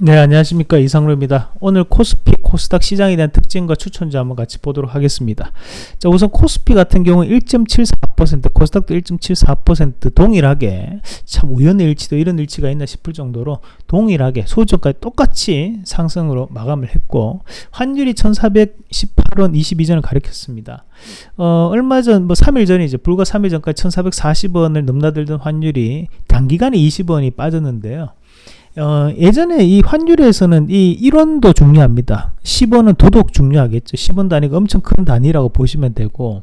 네 안녕하십니까 이상로입니다 오늘 코스피 코스닥 시장에 대한 특징과 추천주 한번 같이 보도록 하겠습니다 자 우선 코스피 같은 경우 1.74% 코스닥도 1.74% 동일하게 참 우연의 일치도 이런 일치가 있나 싶을 정도로 동일하게 소저까지 똑같이 상승으로 마감을 했고 환율이 1418원 22전을 가리켰습니다 어, 얼마 전, 뭐 3일 전이죠. 불과 3일 전까지 1440원을 넘나들던 환율이 단기간에 20원이 빠졌는데요. 어, 예전에 이 환율에서는 이 1원도 중요합니다. 10원은 도덕 중요하겠죠. 10원 단위가 엄청 큰 단위라고 보시면 되고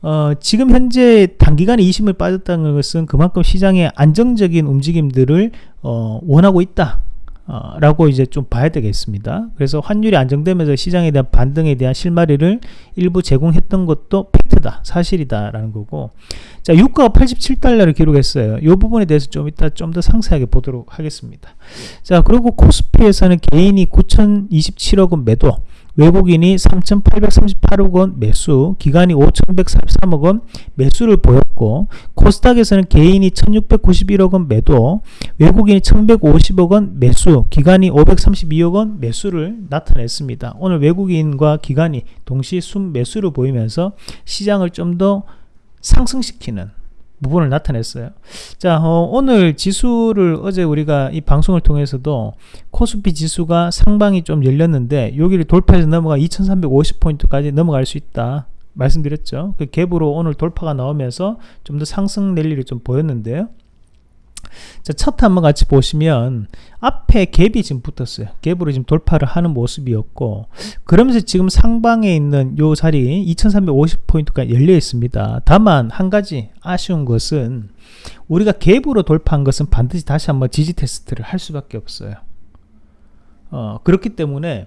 어, 지금 현재 단기간에 20을 빠졌다는 것은 그만큼 시장의 안정적인 움직임들을 어, 원하고 있다. 어, 라고 이제 좀 봐야 되겠습니다. 그래서 환율이 안정되면서 시장에 대한 반등에 대한 실마리를 일부 제공했던 것도 팩트다. 사실이다. 라는 거고. 자, 유가가 87달러를 기록했어요. 이 부분에 대해서 좀 이따 좀 더 상세하게 보도록 하겠습니다. 자, 그리고 코스피에서는 개인이 9,027억 원 매도, 외국인이 3,838억 원 매수, 기관이 5,143억 원 매수를 보였고 코스닥에서는 개인이 1,691억 원 매도, 외국인이 1,150억 원 매수, 기관이 532억 원 매수를 나타냈습니다. 오늘 외국인과 기관이 동시 순 매수를 보이면서 시장을 좀 더 상승시키는 부분을 나타냈어요. 자, 어, 오늘 지수를 어제 우리가 이 방송을 통해서도 코스피 지수가 상방이 좀 열렸는데 여기를 돌파해서 넘어가 2350포인트까지 넘어갈 수 있다. 말씀드렸죠. 그 갭으로 오늘 돌파가 나오면서 좀 더 상승 랠리를 좀 보였는데요. 자, 차트 한번 같이 보시면 앞에 갭이 지금 붙었어요. 갭으로 지금 돌파를 하는 모습이었고 그러면서 지금 상방에 있는 요 자리 2350포인트가 열려 있습니다. 다만 한 가지 아쉬운 것은 우리가 갭으로 돌파한 것은 반드시 다시 한번 지지 테스트를 할 수밖에 없어요. 어, 그렇기 때문에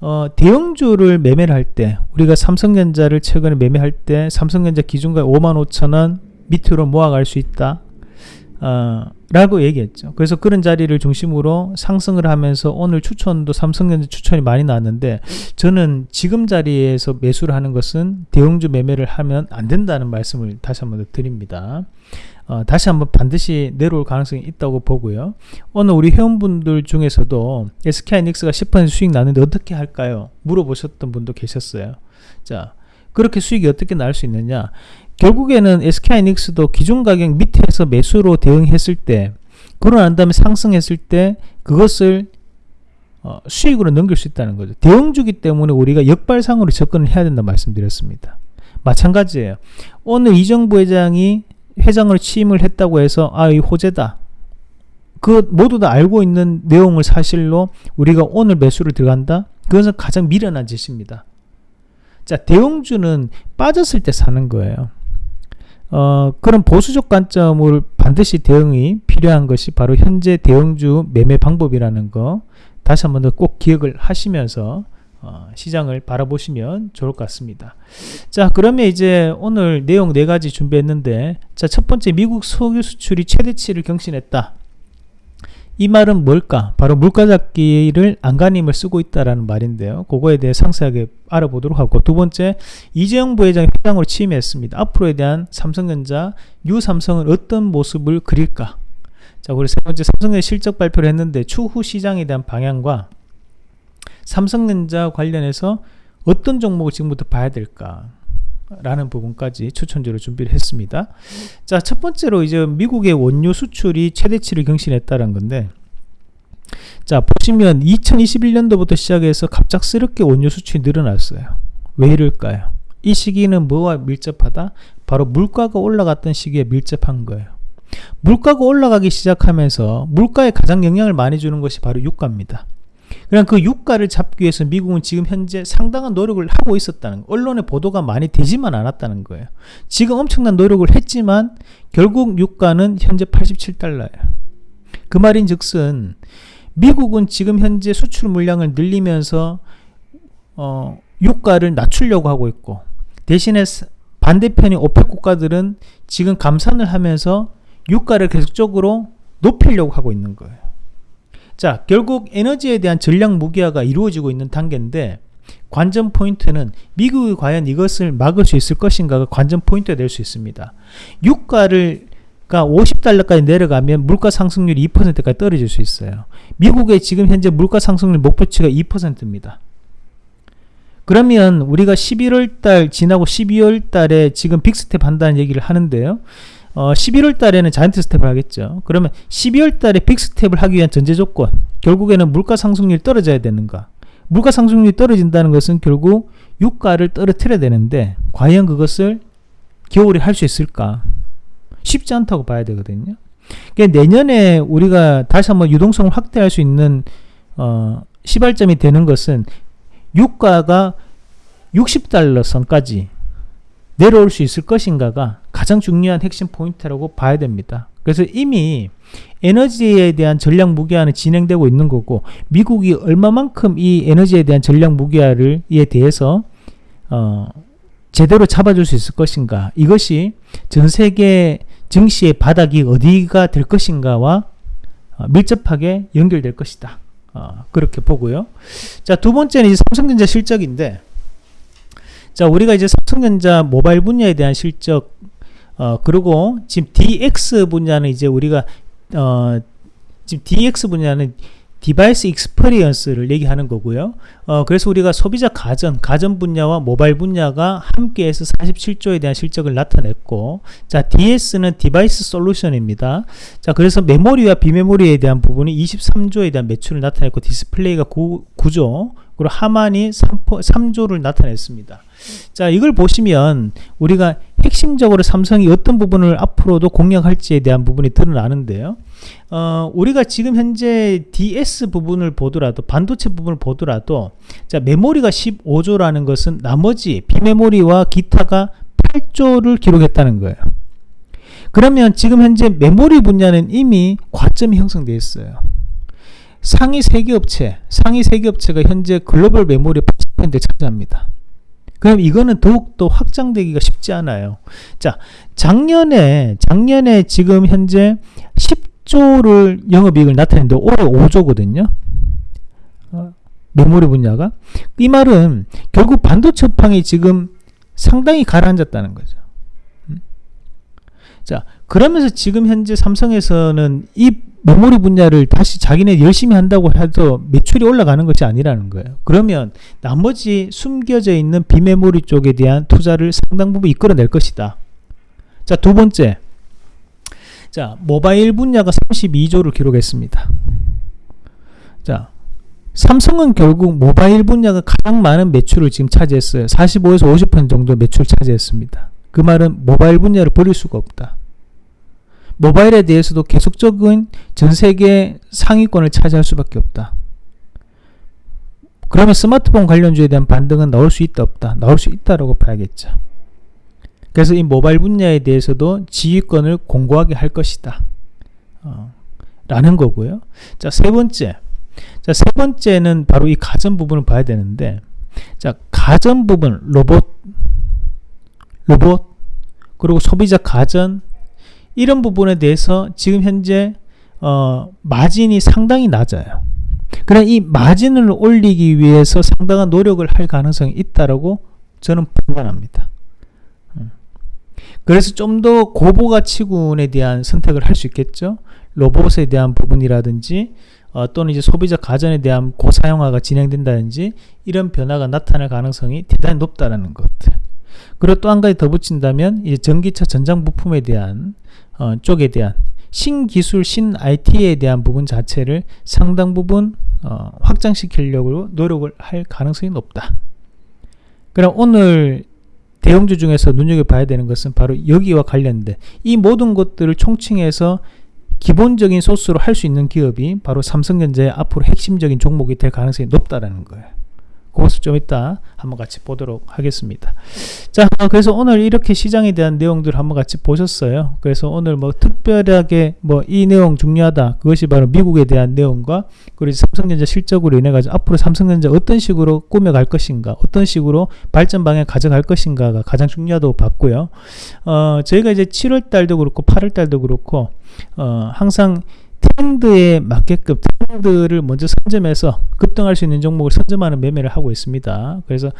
어, 대형주를 매매를 할 때 우리가 삼성전자를 최근에 매매할 때 삼성전자 기준가 55,000원 밑으로 모아갈 수 있다. 어, 라고 얘기했죠. 그래서 그런 자리를 중심으로 상승을 하면서 오늘 추천도 삼성전자 추천이 많이 나왔는데 저는 지금 자리에서 매수를 하는 것은 대형주 매매를 하면 안 된다는 말씀을 다시 한번 드립니다. 어, 다시 한번 반드시 내려올 가능성이 있다고 보고요. 오늘 우리 회원분들 중에서도 SK하이닉스가 10% 수익 나는데 어떻게 할까요? 물어보셨던 분도 계셨어요. 자, 그렇게 수익이 어떻게 날 수 있느냐? 결국에는 SK하이닉스도 기존 가격 밑에서 매수로 대응했을 때 그러고 난 다음에 상승했을 때 그것을 어, 수익으로 넘길 수 있다는 거죠. 대응주기 때문에 우리가 역발상으로 접근을 해야 된다 말씀드렸습니다. 마찬가지예요. 오늘 이정부 회장이 회장을 취임을 했다고 해서 아 이 호재다. 그 모두 다 알고 있는 내용을 사실로 우리가 오늘 매수를 들어간다. 그것은 가장 미련한 짓입니다. 자 대형주는 빠졌을 때 사는 거예요. 어, 그런 보수적 관점을 반드시 대응이 필요한 것이 바로 현재 대형주 매매 방법이라는 거 다시 한번 더 꼭 기억을 하시면서 어, 시장을 바라보시면 좋을 것 같습니다. 자, 그러면 이제 오늘 내용 네 가지 준비했는데, 자, 첫 번째 미국 석유 수출이 최대치를 경신했다. 이 말은 뭘까? 바로 물가잡기를 안간힘을 쓰고 있다라는 말인데요. 그거에 대해 상세하게 알아보도록 하고 두 번째 이재용 부회장이 회장으로 취임했습니다. 앞으로에 대한 삼성전자 뉴삼성은 어떤 모습을 그릴까? 자, 그리고 세 번째 삼성전자 실적 발표를 했는데 추후 시장에 대한 방향과 삼성전자 관련해서 어떤 종목을 지금부터 봐야 될까? 라는 부분까지 추천주로 준비를 했습니다. 자, 첫 번째로 이제 미국의 원유 수출이 최대치를 경신했다는 건데, 자, 보시면 2021년도부터 시작해서 갑작스럽게 원유 수출이 늘어났어요. 왜 이럴까요? 이 시기는 뭐와 밀접하다? 바로 물가가 올라갔던 시기에 밀접한 거예요. 물가가 올라가기 시작하면서 물가에 가장 영향을 많이 주는 것이 바로 유가입니다. 그냥 그 유가를 잡기 위해서 미국은 지금 현재 상당한 노력을 하고 있었다는 언론의 보도가 많이 되지만 않았다는 거예요. 지금 엄청난 노력을 했지만 결국 유가는 현재 87달러예요. 그 말인 즉슨 미국은 지금 현재 수출 물량을 늘리면서 어, 유가를 낮추려고 하고 있고 대신에 반대편인 오펙 국가들은 지금 감산을 하면서 유가를 계속적으로 높이려고 하고 있는 거예요. 자, 결국 에너지에 대한 전략 무기화가 이루어지고 있는 단계인데 관전 포인트는 미국이 과연 이것을 막을 수 있을 것인가가 관전 포인트가 될 수 있습니다. 유가를 50달러까지 내려가면 물가 상승률이 2%까지 떨어질 수 있어요. 미국의 지금 현재 물가 상승률 목표치가 2%입니다. 그러면 우리가 11월 달 지나고 12월 달에 지금 빅스텝 한다는 얘기를 하는데요. 어, 11월 달에는 자이언트 스텝을 하겠죠. 그러면 12월 달에 빅스텝을 하기 위한 전제 조건 결국에는 물가 상승률이 떨어져야 되는가? 물가 상승률이 떨어진다는 것은 결국 유가를 떨어뜨려야 되는데 과연 그것을 겨울에 할 수 있을까? 쉽지 않다고 봐야 되거든요. 그러니까 내년에 우리가 다시 한번 유동성을 확대할 수 있는 어, 시발점이 되는 것은 유가가 60달러 선까지 내려올 수 있을 것인가가 가장 중요한 핵심 포인트라고 봐야 됩니다. 그래서 이미 에너지에 대한 전략 무기화는 진행되고 있는 거고 미국이 얼마만큼 이 에너지에 대한 전략 무기화를 에 대해서 어, 제대로 잡아줄 수 있을 것인가 이것이 전 세계 증시의 바닥이 어디가 될 것인가와 어, 밀접하게 연결될 것이다. 어, 그렇게 보고요. 자, 두 번째는 삼성전자 실적인데, 자, 우리가 이제 삼성전자 모바일 분야에 대한 실적, 어, 그리고 지금 DX 분야는 이제 우리가, 어, 지금 DX 분야는 device experience를 얘기하는 거고요. 어, 그래서 우리가 소비자 가전, 가전 분야와 모바일 분야가 함께해서 47조에 대한 실적을 나타냈고, 자, DS는 device solution입니다. 자, 그래서 메모리와 비메모리에 대한 부분이 23조에 대한 매출을 나타냈고, 디스플레이가 9, 9조, 그리고 하만이 3, 3조를 나타냈습니다. 자, 이걸 보시면 우리가 핵심적으로 삼성이 어떤 부분을 앞으로도 공략할지에 대한 부분이 드러나는데요. 어, 우리가 지금 현재 DS 부분을 보더라도 반도체 부분을 보더라도 자 메모리가 15조라는 것은 나머지 비메모리와 기타가 8조를 기록했다는 거예요. 그러면 지금 현재 메모리 분야는 이미 과점이 형성되어 있어요. 상위 세계 업체, 상위 세계 업체가 현재 글로벌 메모리 80%를 차지합니다. 그럼 이거는 더욱더 확장되기가 쉽지 않아요. 자, 작년에, 작년에 지금 현재 10조를 영업이익을 나타냈는데 올해 5조거든요. 어, 메모리 분야가. 이 말은 결국 반도체 업황이 지금 상당히 가라앉았다는 거죠. 음? 자, 그러면서 지금 현재 삼성에서는 이 메모리 분야를 다시 자기네 열심히 한다고 해도 매출이 올라가는 것이 아니라는 거예요. 그러면 나머지 숨겨져 있는 비메모리 쪽에 대한 투자를 상당 부분 이끌어낼 것이다. 자, 두 번째. 자, 모바일 분야가 32조를 기록했습니다. 자, 삼성은 결국 모바일 분야가 가장 많은 매출을 지금 차지했어요. 45에서 50% 정도 매출 차지했습니다. 그 말은 모바일 분야를 버릴 수가 없다. 모바일에 대해서도 계속적인 전 세계 상위권을 차지할 수밖에 없다. 그러면 스마트폰 관련주에 대한 반등은 나올 수 있다 없다? 나올 수 있다라고 봐야겠죠. 그래서 이 모바일 분야에 대해서도 지휘권을 공고하게 할 것이다. 어, 라는 거고요. 자, 세 번째. 자, 세 번째는 바로 이 가전 부분을 봐야 되는데, 자, 가전 부분, 로봇, 로봇, 그리고 소비자 가전, 이런 부분에 대해서 지금 현재 어, 마진이 상당히 낮아요. 그러나 이 마진을 올리기 위해서 상당한 노력을 할 가능성이 있다라고 저는 판단합니다. 음. 그래서 좀 더 고부가치군에 대한 선택을 할 수 있겠죠. 로봇에 대한 부분이라든지 어, 또는 이제 소비자 가전에 대한 고사용화가 진행된다든지 이런 변화가 나타날 가능성이 대단히 높다라는 것. 그리고 또 한 가지 더 붙인다면 이제 전기차 전장 부품에 대한 어, 쪽에 대한 신기술, 신 IT에 대한 부분 자체를 상당 부분 어, 확장시키려고 노력을 할 가능성이 높다. 그럼 오늘 대형주 중에서 눈여겨봐야 되는 것은 바로 여기와 관련된 이 모든 것들을 총칭해서 기본적인 소스로 할 수 있는 기업이 바로 삼성전자의 앞으로 핵심적인 종목이 될 가능성이 높다라는 거예요. 그것을 좀 이따 한번 같이 보도록 하겠습니다. 자, 그래서 오늘 이렇게 시장에 대한 내용들 한번 같이 보셨어요. 그래서 오늘 뭐 특별하게 뭐 이 내용 중요하다. 그것이 바로 미국에 대한 내용과 그리고 삼성전자 실적으로 인해 가지고 앞으로 삼성전자 어떤 식으로 꾸며갈 것인가, 어떤 식으로 발전 방향 가져갈 것인가가 가장 중요하다고 봤고요. 어, 저희가 이제 7월 달도 그렇고 8월 달도 그렇고 어, 항상 트렌드에 맞게끔 트렌드를 먼저 선점해서 급등할 수 있는 종목을 선점하는 매매를 하고 있습니다. 그래서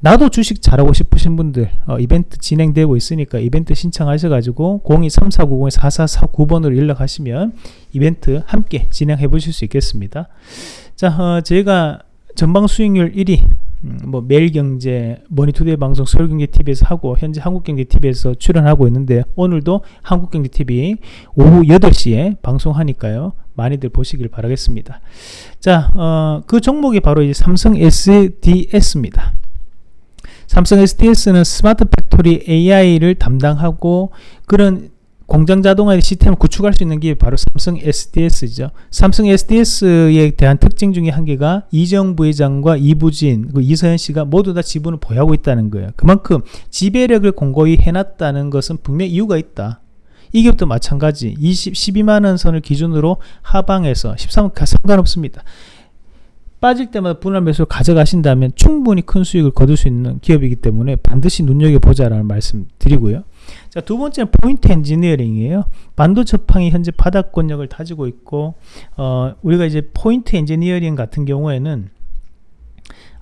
나도 주식 잘하고 싶으신 분들 어, 이벤트 진행되고 있으니까 이벤트 신청하셔가지고 023490-4449번으로 연락하시면 이벤트 함께 진행해 보실 수 있겠습니다. 자, 어, 저희가 전방 수익률 1위 음, 뭐 매일경제, 머니투데이 방송, 서울경제TV에서 하고 현재 한국경제TV에서 출연하고 있는데 오늘도 한국경제TV 오후 8시에 방송하니까요. 많이들 보시길 바라겠습니다. 자, 어, 그 종목이 바로 이제 삼성 SDS입니다. 삼성 SDS는 smart factory AI를 담당하고 그런 공장 자동화 시스템을 구축할 수 있는 게 바로 삼성 SDS죠. 삼성 SDS에 대한 특징 중에 한 개가 이재용 부회장과 이부진, 그 이서현 씨가 모두 다 지분을 보유하고 있다는 거예요. 그만큼 지배력을 공고히 해놨다는 것은 분명 이유가 있다. 이 기업도 마찬가지 20, 12만원 선을 기준으로 하방에서 13억 상관없습니다. 빠질 때마다 분할 매수를 가져가신다면 충분히 큰 수익을 거둘 수 있는 기업이기 때문에 반드시 눈여겨보자라는 말씀 드리고요. 자, 두 번째는 포인트 엔지니어링이에요. 반도체 판이 현재 바닥권역을 다지고 있고, 어, 우리가 이제 포인트 엔지니어링 같은 경우에는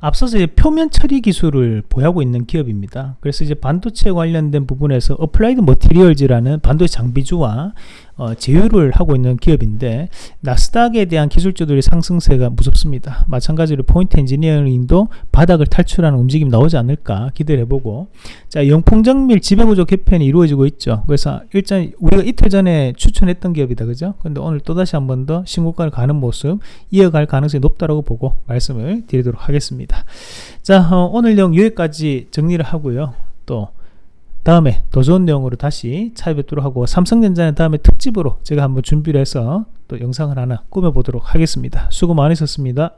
앞서서 이제 표면 처리 기술을 보유하고 있는 기업입니다. 그래서 이제 반도체 관련된 부분에서 어플라이드 머티리얼즈라는 반도체 장비주와 어, 제휴를 하고 있는 기업인데 나스닥에 대한 기술주들의 상승세가 무섭습니다. 마찬가지로 포인트 엔지니어링도 바닥을 탈출하는 움직임이 나오지 않을까 기대를 해보고 자 영풍정밀 지배구조 개편이 이루어지고 있죠. 그래서 일단 우리가 이틀 전에 추천했던 기업이다 그죠? 근데 오늘 또다시 한 번 더 신고가를 가는 모습 이어갈 가능성이 높다라고 보고 말씀을 드리도록 하겠습니다. 자 어, 오늘 내용 여기까지 정리를 하고요. 또 다음에 더 좋은 내용으로 다시 찾아뵙도록 하고 삼성전자는 다음에 특집으로 제가 한번 준비를 해서 또 영상을 하나 꾸며보도록 하겠습니다. 수고 많으셨습니다.